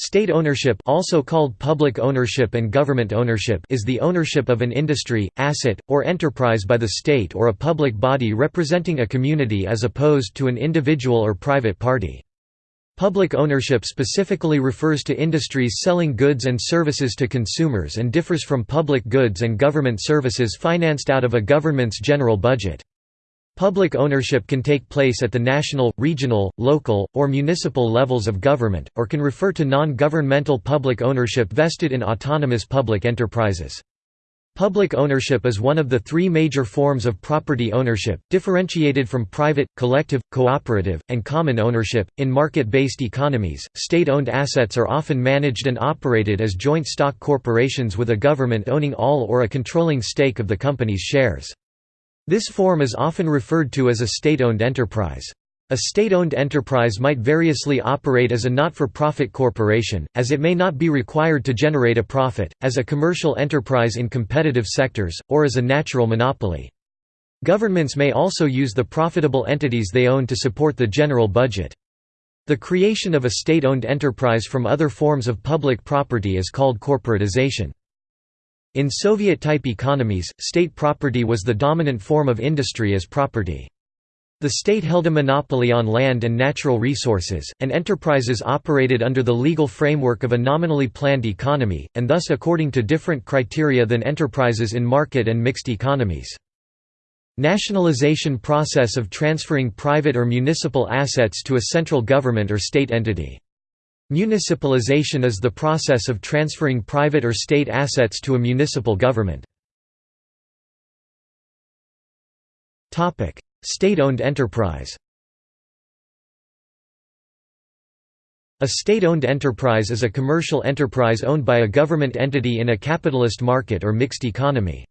State ownership also called public ownership and government ownership is the ownership of an industry, asset, or enterprise by the state or a public body representing a community as opposed to an individual or private party. Public ownership specifically refers to industries selling goods and services to consumers and differs from public goods and government services financed out of a government's general budget. Public ownership can take place at the national, regional, local, or municipal levels of government, or can refer to non-governmental public ownership vested in autonomous public enterprises. Public ownership is one of the three major forms of property ownership, differentiated from private, collective, cooperative, and common ownership. In market based economies, state owned assets are often managed and operated as joint stock corporations with a government owning all or a controlling stake of the company's shares. This form is often referred to as a state-owned enterprise. A state-owned enterprise might variously operate as a not-for-profit corporation, as it may not be required to generate a profit, as a commercial enterprise in competitive sectors, or as a natural monopoly. Governments may also use the profitable entities they own to support the general budget. The creation of a state-owned enterprise from other forms of public property is called corporatization. In Soviet-type economies, state property was the dominant form of industry as property. The state held a monopoly on land and natural resources, and enterprises operated under the legal framework of a nominally planned economy, and thus according to different criteria than enterprises in market and mixed economies. Nationalization process of transferring private or municipal assets to a central government or state entity. Municipalization is the process of transferring private or state assets to a municipal government. State-owned enterprise A state-owned enterprise is a commercial enterprise owned by a government entity in a capitalist market or mixed economy.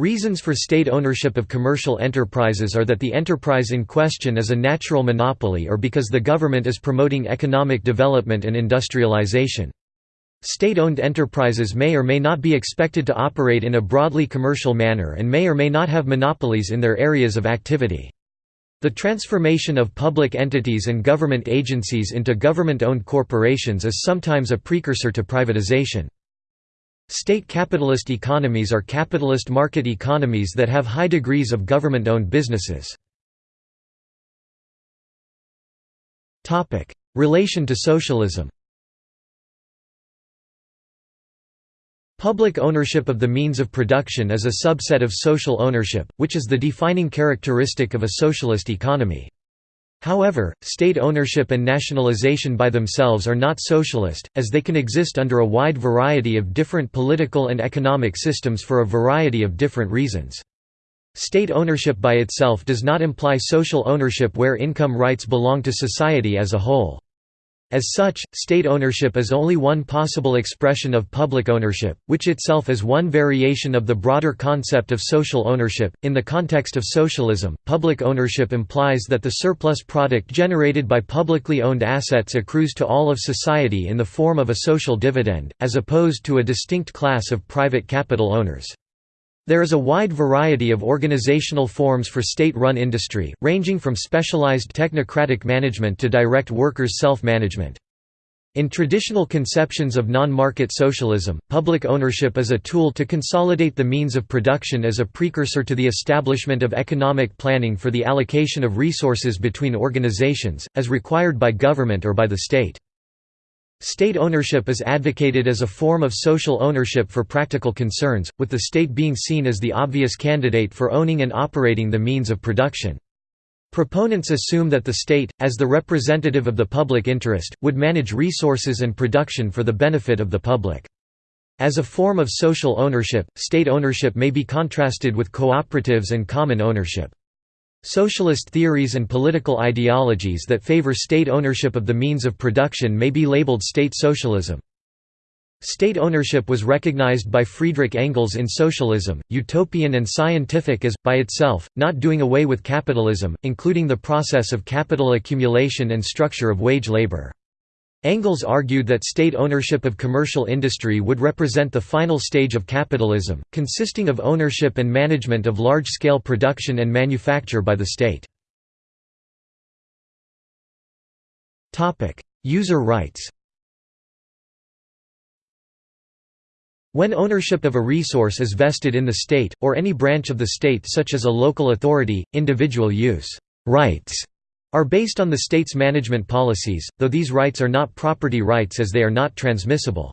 Reasons for state ownership of commercial enterprises are that the enterprise in question is a natural monopoly or because the government is promoting economic development and industrialization. State-owned enterprises may or may not be expected to operate in a broadly commercial manner and may or may not have monopolies in their areas of activity. The transformation of public entities and government agencies into government-owned corporations is sometimes a precursor to privatization. State capitalist economies are capitalist market economies that have high degrees of government-owned businesses. Relation to socialism Public ownership of the means of production is a subset of social ownership, which is the defining characteristic of a socialist economy. However, state ownership and nationalization by themselves are not socialist, as they can exist under a wide variety of different political and economic systems for a variety of different reasons. State ownership by itself does not imply social ownership where income rights belong to society as a whole. As such, state ownership is only one possible expression of public ownership, which itself is one variation of the broader concept of social ownership. In the context of socialism, public ownership implies that the surplus product generated by publicly owned assets accrues to all of society in the form of a social dividend, as opposed to a distinct class of private capital owners. There is a wide variety of organizational forms for state-run industry, ranging from specialized technocratic management to direct workers' self-management. In traditional conceptions of non-market socialism, public ownership is a tool to consolidate the means of production as a precursor to the establishment of economic planning for the allocation of resources between organizations, as required by government or by the state. State ownership is advocated as a form of social ownership for practical concerns, with the state being seen as the obvious candidate for owning and operating the means of production. Proponents assume that the state, as the representative of the public interest, would manage resources and production for the benefit of the public. As a form of social ownership, state ownership may be contrasted with cooperatives and common ownership. Socialist theories and political ideologies that favor state ownership of the means of production may be labeled state socialism. State ownership was recognized by Friedrich Engels in Socialism, Utopian and Scientific as, by itself, not doing away with capitalism, including the process of capital accumulation and structure of wage labor. Engels argued that state ownership of commercial industry would represent the final stage of capitalism, consisting of ownership and management of large-scale production and manufacture by the state. User rights When ownership of a resource is vested in the state, or any branch of the state such as a local authority, individual use rights are based on the state's management policies, though these rights are not property rights as they are not transmissible.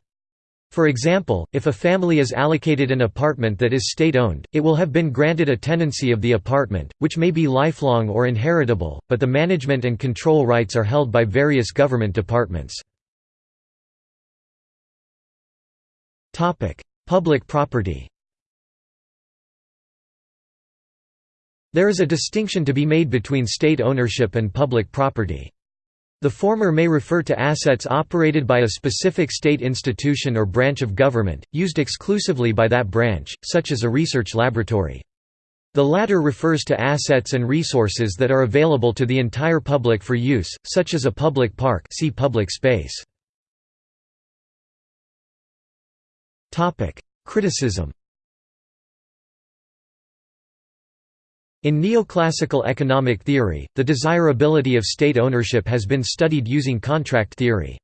For example, if a family is allocated an apartment that is state-owned, it will have been granted a tenancy of the apartment, which may be lifelong or inheritable, but the management and control rights are held by various government departments. Public property There is a distinction to be made between state ownership and public property. The former may refer to assets operated by a specific state institution or branch of government, used exclusively by that branch, such as a research laboratory. The latter refers to assets and resources that are available to the entire public for use, such as a public park see public space. Criticism In neoclassical economic theory, the desirability of state ownership has been studied using contract theory.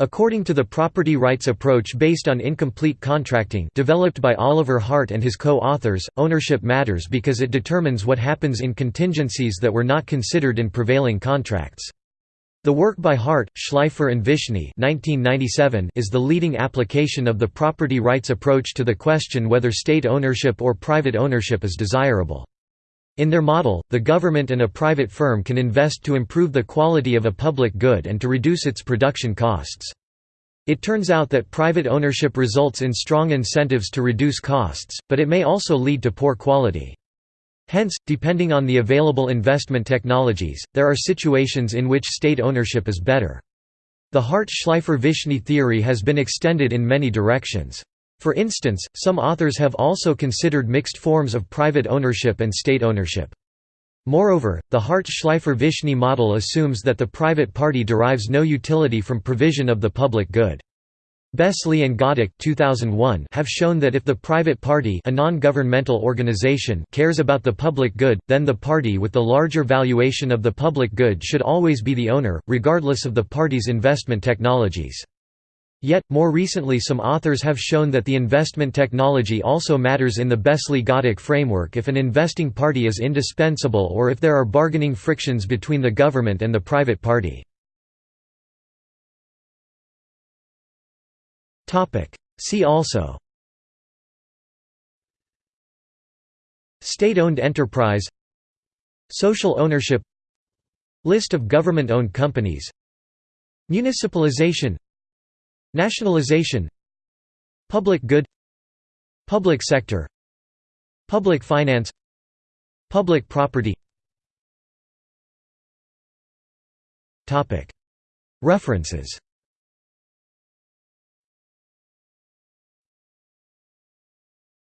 According to the property rights approach based on incomplete contracting developed by Oliver Hart and his co-authors, ownership matters because it determines what happens in contingencies that were not considered in prevailing contracts. The work by Hart, Shleifer and Vishny 1997 is the leading application of the property rights approach to the question whether state ownership or private ownership is desirable. In their model, the government and a private firm can invest to improve the quality of a public good and to reduce its production costs. It turns out that private ownership results in strong incentives to reduce costs, but it may also lead to poor quality. Hence, depending on the available investment technologies, there are situations in which state ownership is better. The Hart-Shleifer-Vishny theory has been extended in many directions. For instance, some authors have also considered mixed forms of private ownership and state ownership. Moreover, the Hart-Shleifer-Vishny model assumes that the private party derives no utility from provision of the public good. Besley and Ghatak 2001 have shown that if the private party a non-governmental organization cares about the public good, then the party with the larger valuation of the public good should always be the owner, regardless of the party's investment technologies. Yet, more recently some authors have shown that the investment technology also matters in the Besley-Ghatak framework if an investing party is indispensable or if there are bargaining frictions between the government and the private party. See also State-owned enterprise Social ownership List of government-owned companies Municipalization Nationalization Public good Public sector Public finance Public property. References